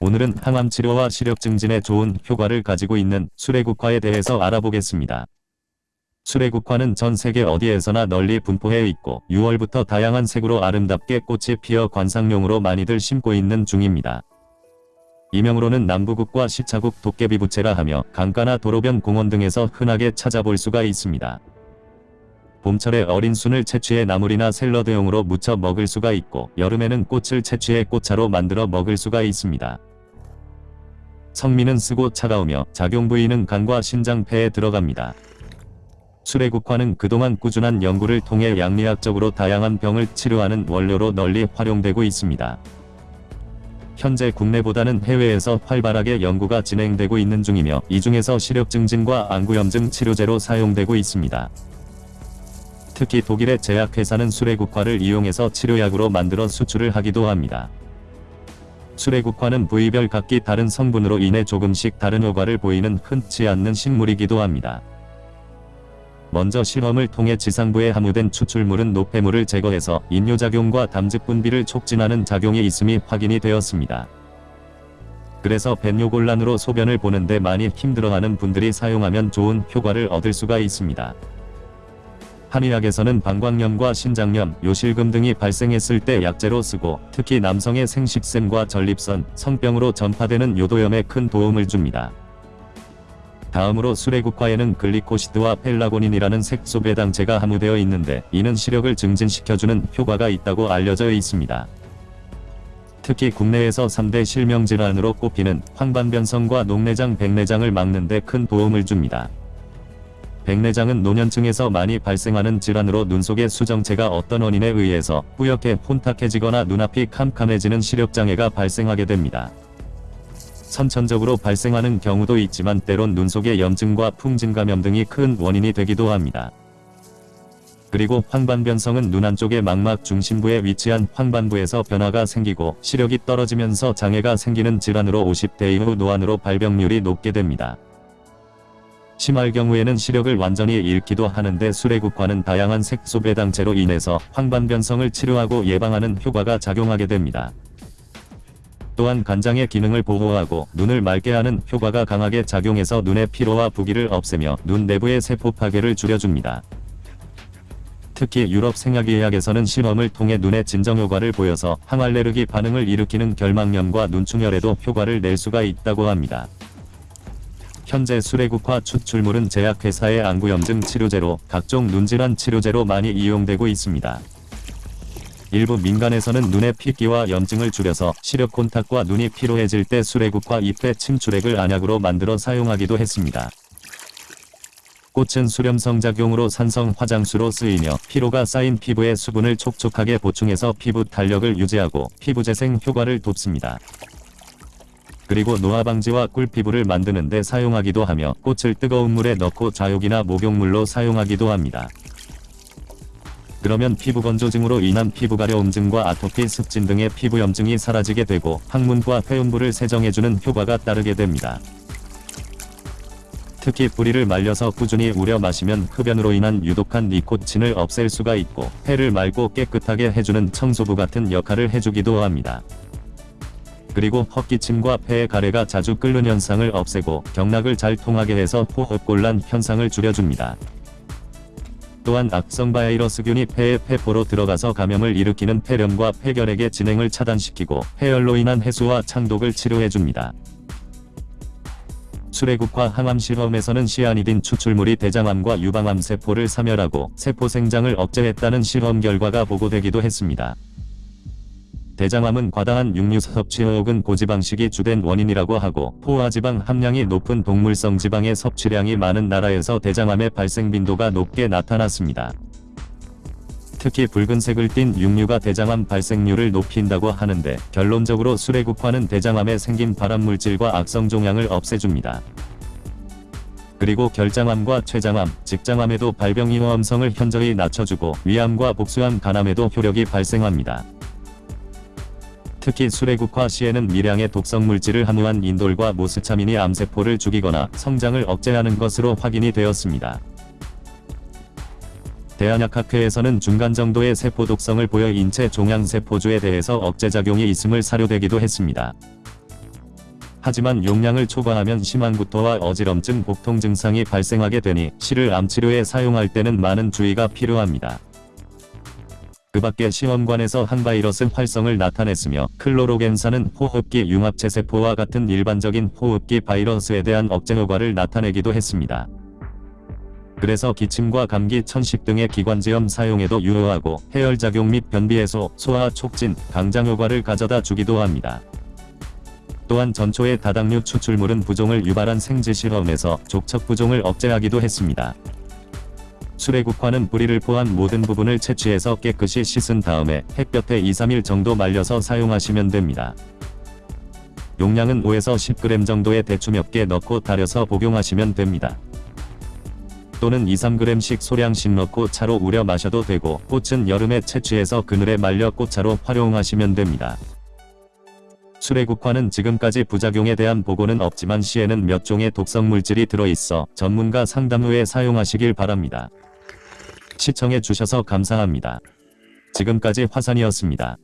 오늘은 항암 치료와 시력 증진에 좋은 효과를 가지고 있는 수레국화에 대해서 알아보겠습니다. 수레국화는 전 세계 어디에서나 널리 분포해 있고 6월부터 다양한 색으로 아름답게 꽃이 피어 관상용으로 많이들 심고 있는 중입니다. 이명으로는 남부국과 시차국 도깨비부채라 하며 강가나 도로변 공원 등에서 흔하게 찾아볼 수가 있습니다. 봄철에 어린 순을 채취해 나물이나 샐러드용으로 무쳐 먹을 수가 있고 여름에는 꽃을 채취해 꽃차로 만들어 먹을 수가 있습니다. 성미는 쓰고 차가우며 작용 부위는 간과 신장 폐에 들어갑니다. 수레국화는 그동안 꾸준한 연구를 통해 양리학적으로 다양한 병을 치료하는 원료로 널리 활용되고 있습니다. 현재 국내보다는 해외에서 활발하게 연구가 진행되고 있는 중이며 이 중에서 시력 증진과 안구염증 치료제로 사용되고 있습니다. 특히 독일의 제약회사는 수레국화를 이용해서 치료약으로 만들어 수출을 하기도 합니다. 수레국화는 부위별 각기 다른 성분으로 인해 조금씩 다른 효과를 보이는 흔치 않는 식물이기도 합니다. 먼저 실험을 통해 지상부에 함유된 추출물은 노폐물을 제거해서 인뇨작용과 담즙 분비를 촉진하는 작용이 있음이 확인이 되었습니다. 그래서 벤뇨곤란으로 소변을 보는데 많이 힘들어하는 분들이 사용하면 좋은 효과를 얻을 수가 있습니다. 한의학에서는 방광염과 신장염, 요실금 등이 발생했을 때 약재로 쓰고 특히 남성의 생식샘과 전립선, 성병으로 전파되는 요도염에 큰 도움을 줍니다. 다음으로 수레국화에는 글리코시드와 펠라고닌이라는 색소 배당제가 함유되어 있는데 이는 시력을 증진시켜주는 효과가 있다고 알려져 있습니다. 특히 국내에서 3대 실명질환으로 꼽히는 황반변성과 녹내장 백내장을 막는 데 큰 도움을 줍니다. 백내장은 노년층에서 많이 발생하는 질환으로 눈 속의 수정체가 어떤 원인에 의해서 뿌옇게 혼탁해지거나 눈앞이 캄캄해지는 시력장애가 발생하게 됩니다. 선천적으로 발생하는 경우도 있지만 때론 눈 속의 염증과 풍진 감염 등이 큰 원인이 되기도 합니다. 그리고 황반변성은 눈 안쪽의 망막 중심부에 위치한 황반부에서 변화가 생기고 시력이 떨어지면서 장애가 생기는 질환으로 50대 이후 노안으로 발병률이 높게 됩니다. 심할 경우에는 시력을 완전히 잃기도 하는데 수레국화는 다양한 색소 배당제로 인해서 황반변성을 치료하고 예방하는 효과가 작용하게 됩니다. 또한 간장의 기능을 보호하고 눈을 맑게 하는 효과가 강하게 작용해서 눈의 피로와 부기를 없애며 눈 내부의 세포 파괴를 줄여줍니다. 특히 유럽 생약의학에서는 실험을 통해 눈의 진정 효과를 보여서 항알레르기 반응을 일으키는 결막염과 눈충혈에도 효과를 낼 수가 있다고 합니다. 현재 수레국화 추출물은 제약회사의 안구염증 치료제로 각종 눈질환 치료제로 많이 이용되고 있습니다. 일부 민간에서는 눈의 핏기와 염증을 줄여서 시력 콘탁과 눈이 피로해질 때 수레국화 잎의 침출액을 안약으로 만들어 사용하기도 했습니다. 꽃은 수렴성 작용으로 산성 화장수로 쓰이며 피로가 쌓인 피부에 수분을 촉촉하게 보충해서 피부 탄력을 유지하고 피부 재생 효과를 돕습니다. 그리고 노화 방지와 꿀 피부를 만드는 데 사용하기도 하며 꽃을 뜨거운 물에 넣고 자욕이나 목욕물로 사용하기도 합니다. 그러면 피부 건조증으로 인한 피부 가려움증과 아토피 습진 등의 피부 염증이 사라지게 되고 항문과 회음부를 세정해주는 효과가 따르게 됩니다. 특히 뿌리를 말려서 꾸준히 우려 마시면 흡연으로 인한 유독한 니코틴을 없앨 수가 있고 폐를 맑고 깨끗하게 해주는 청소부 같은 역할을 해주기도 합니다. 그리고 헛기침과 폐의 가래가 자주 끓는 현상을 없애고 경락을 잘 통하게 해서 호흡곤란 현상을 줄여줍니다. 또한 악성 바이러스균이 폐의 폐포로 들어가서 감염을 일으키는 폐렴과 폐결핵의 진행을 차단시키고 폐열로 인한 해수와 창독을 치료해줍니다. 수레국화 항암 실험에서는 시아니딘 추출물이 대장암과 유방암 세포를 사멸하고 세포 생장을 억제했다는 실험 결과가 보고되기도 했습니다. 대장암은 과다한 육류 섭취 혹은 고지방식이 주된 원인이라고 하고 포화지방 함량이 높은 동물성 지방의 섭취량이 많은 나라에서 대장암의 발생 빈도가 높게 나타났습니다. 특히 붉은색을 띤 육류가 대장암 발생률을 높인다고 하는데 결론적으로 수레국화는 대장암에 생긴 발암물질과 악성종양을 없애줍니다. 그리고 결장암과 췌장암, 직장암에도 발병위험성을 현저히 낮춰주고 위암과 복수암 간암에도 효력이 발생합니다. 특히 수레국화 시에는 미량의 독성 물질을 함유한 인돌과 모스차민이 암세포를 죽이거나 성장을 억제하는 것으로 확인이 되었습니다. 대한약학회에서는 중간 정도의 세포 독성을 보여 인체 종양세포주에 대해서 억제작용이 있음을 사료되기도 했습니다. 하지만 용량을 초과하면 심한 구토와 어지럼증, 복통 증상이 발생하게 되니 실을 암치료에 사용할 때는 많은 주의가 필요합니다. 그 밖에 시험관에서 항바이러스 활성을 나타냈으며 클로로겐산은 호흡기 융합체세포와 같은 일반적인 호흡기 바이러스에 대한 억제 효과를 나타내기도 했습니다. 그래서 기침과 감기, 천식 등의 기관지염 사용에도 유효하고 해열작용 및 변비 해소, 소화 촉진, 강장 효과를 가져다 주기도 합니다. 또한 전초의 다당류 추출물은 부종을 유발한 생쥐 실험에서 족척 부종을 억제하기도 했습니다. 수레국화는 뿌리를 포함 모든 부분을 채취해서 깨끗이 씻은 다음에 햇볕에 2-3일 정도 말려서 사용하시면 됩니다. 용량은 5에서 10g 정도의 대추 몇 개 넣고 달여서 복용하시면 됩니다. 또는 2-3g씩 소량씩 넣고 차로 우려 마셔도 되고 꽃은 여름에 채취해서 그늘에 말려 꽃차로 활용하시면 됩니다. 수레국화는 지금까지 부작용에 대한 보고는 없지만 시에는 몇 종의 독성 물질이 들어있어 전문가 상담 후에 사용하시길 바랍니다. 시청해 주셔서 감사합니다. 지금까지 화산이었습니다.